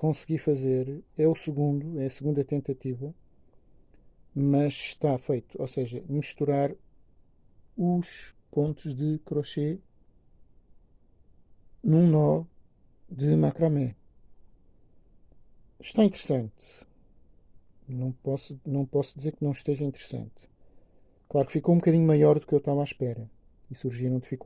consegui fazer, é o segundo, é a segunda tentativa, mas está feito, ou seja, misturar os pontos de crochê num nó de macramé. Está interessante. Não posso, não posso dizer que não esteja interessante. Claro que ficou um bocadinho maior do que eu estava à espera e surgiram dificuldades.